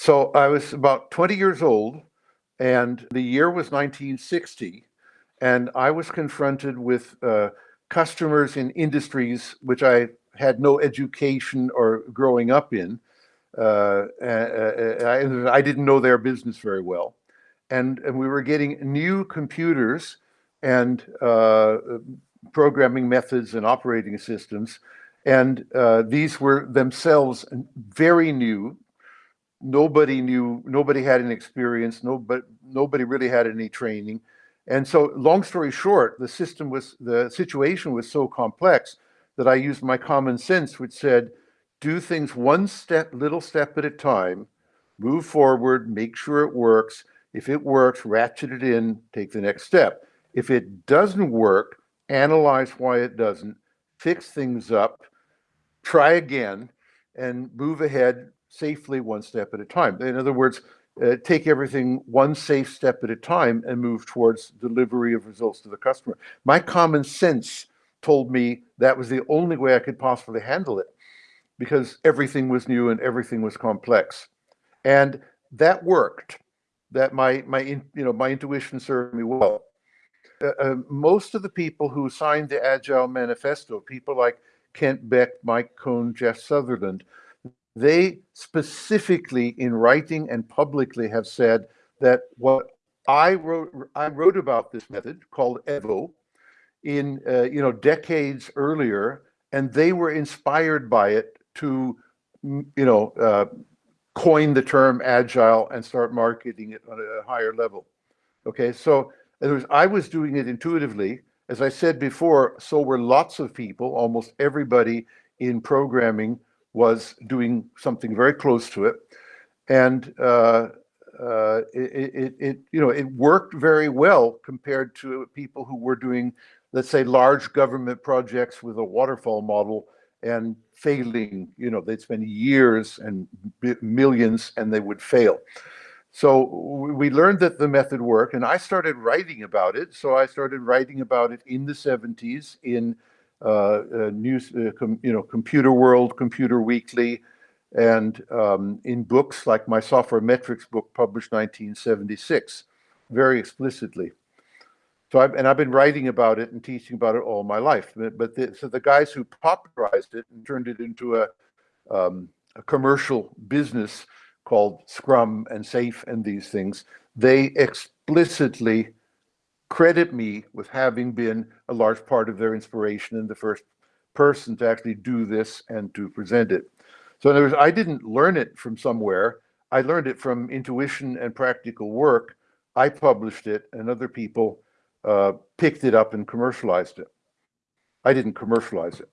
So I was about 20 years old, and the year was 1960, and I was confronted with uh, customers in industries which I had no education or growing up in. Uh, I, I, didn't know their business very well. And, and we were getting new computers and uh, programming methods and operating systems. And uh, these were themselves very new. Nobody knew, nobody had any experience, nobody, nobody really had any training. And so long story short, the system was, the situation was so complex that I used my common sense, which said, do things one step, little step at a time, move forward, make sure it works. If it works, ratchet it in, take the next step. If it doesn't work, analyze why it doesn't, fix things up, try again, and move ahead safely one step at a time. In other words, uh, take everything one safe step at a time and move towards delivery of results to the customer. My common sense told me that was the only way I could possibly handle it because everything was new and everything was complex. And that worked. That my, my, you know, my intuition served me well. Uh, uh, most of the people who signed the Agile Manifesto, people like Kent Beck, Mike Cohn, Jeff Sutherland, they specifically in writing and publicly have said that what I wrote, I wrote about this method called EVO in, uh, you know, decades earlier, and they were inspired by it to, you know, uh, coin the term agile and start marketing it on a higher level. Okay, so was, I was doing it intuitively. As I said before, so were lots of people, almost everybody in programming was doing something very close to it. And uh, uh, it, it, it, you know, it worked very well compared to people who were doing, let's say, large government projects with a waterfall model and failing, you know, they'd spend years and millions and they would fail. So we learned that the method worked and I started writing about it. So I started writing about it in the 70s in news, uh, you know, Computer World, Computer Weekly, and um, in books like my software metrics book published 1976, very explicitly. So I've, and I've been writing about it and teaching about it all my life. But, but the, so the guys who popularized it and turned it into a, um, a commercial business called Scrum and SAFe and these things, they explicitly credit me with having been a large part of their inspiration and the first person to actually do this and to present it. So in other words, I didn't learn it from somewhere. I learned it from intuition and practical work. I published it and other people uh, picked it up and commercialized it. I didn't commercialize it.